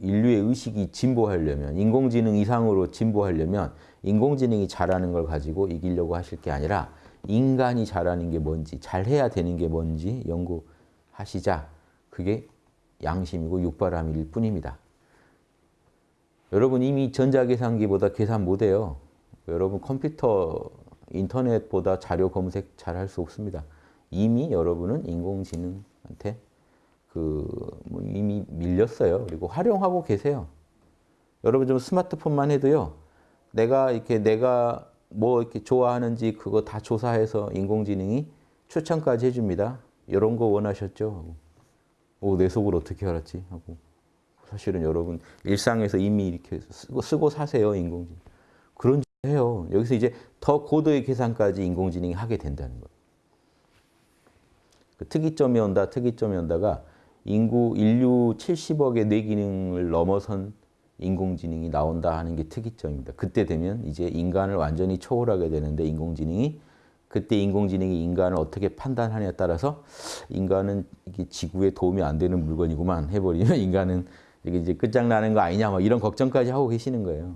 인류의 의식이 진보하려면 인공지능 이상으로 진보하려면 인공지능이 잘하는 걸 가지고 이기려고 하실 게 아니라 인간이 잘하는 게 뭔지 잘해야 되는 게 뭔지 연구하시자. 그게 양심이고 육바람일 뿐입니다. 여러분 이미 전자계산기보다 계산 못해요. 여러분 컴퓨터, 인터넷보다 자료 검색 잘 할 수 없습니다. 이미 여러분은 인공지능한테 그 뭐 이미 밀렸어요. 그리고 활용하고 계세요. 여러분 좀 스마트폰만 해도요. 내가 이렇게 내가 뭐 이렇게 좋아하는지 그거 다 조사해서 인공지능이 추천까지 해줍니다. 이런 거 원하셨죠? 오, 내 속을 어떻게 알았지? 하고 사실은 여러분 일상에서 이미 이렇게 쓰고, 쓰고 사세요 인공지능. 그런 짓 해요. 여기서 이제 더 고도의 계산까지 인공지능이 하게 된다는 거예요. 그 특이점이 온다, 특이점이 온다가 인구 인류 70억의 뇌기능을 넘어선 인공지능이 나온다 하는 게 특이점입니다. 그때 되면 이제 인간을 완전히 초월하게 되는데 인공지능이 그때 인공지능이 인간을 어떻게 판단하냐에 따라서 인간은 지구에 도움이 안 되는 물건이구만 해버리면 인간은 이게 이제 끝장나는 거 아니냐 막 이런 걱정까지 하고 계시는 거예요.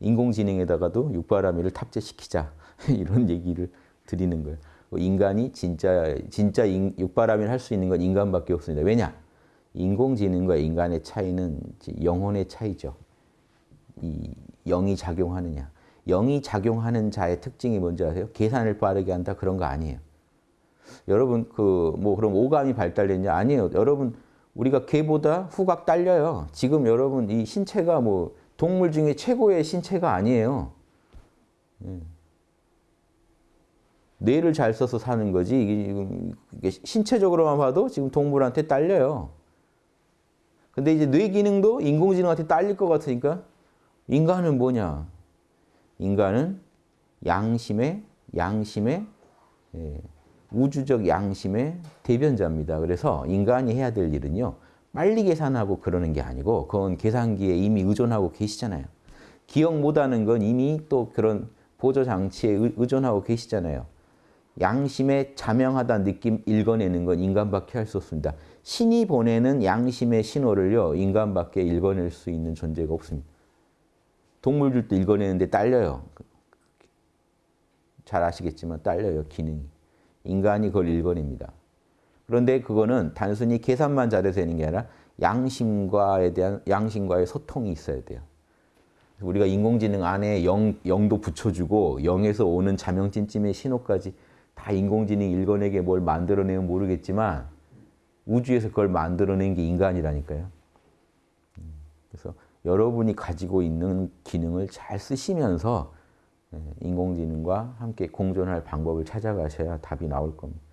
인공지능에다가도 육바라밀을 탑재시키자 이런 얘기를 드리는 거예요. 인간이 진짜 진짜 육바라밀 할수 있는 건 인간밖에 없습니다. 왜냐? 인공지능과 인간의 차이는 영혼의 차이죠. 이 영이 작용하느냐. 영이 작용하는 자의 특징이 뭔지 아세요? 계산을 빠르게 한다 그런 거 아니에요. 여러분 그 뭐 그럼 오감이 발달됐냐? 아니에요. 여러분 우리가 개보다 후각 딸려요. 지금 여러분 이 신체가 뭐 동물 중에 최고의 신체가 아니에요. 예. 뇌를 잘 써서 사는 거지 이게 신체적으로만 봐도 지금 동물한테 딸려요. 근데 이제 뇌 기능도 인공지능한테 딸릴 것 같으니까 인간은 뭐냐? 인간은 양심의 양심의 예, 우주적 양심의 대변자입니다. 그래서 인간이 해야 될 일은요. 빨리 계산하고 그러는 게 아니고 그건 계산기에 이미 의존하고 계시잖아요. 기억 못하는 건 이미 또 그런 보조장치에 의존하고 계시잖아요. 양심에 자명하다는 느낌 읽어내는 건 인간밖에 할 수 없습니다. 신이 보내는 양심의 신호를요. 인간밖에 읽어낼 수 있는 존재가 없습니다. 동물들도 읽어내는데 딸려요. 잘 아시겠지만 딸려요. 기능이. 인간이 그걸 읽어냅니다. 그런데 그거는 단순히 계산만 잘해서 되는 게 아니라 양심과에 대한 양심과의 소통이 있어야 돼요. 우리가 인공지능 안에 영, 영도 붙여주고 영에서 오는 자명찜찜의 신호까지 다 인공지능이 읽어내게 뭘 만들어내면 모르겠지만 우주에서 그걸 만들어낸 게 인간이라니까요. 음, 그래서 여러분이 가지고 있는 기능을 잘 쓰시면서 예, 인공지능과 함께 공존할 방법을 찾아가셔야 답이 나올 겁니다.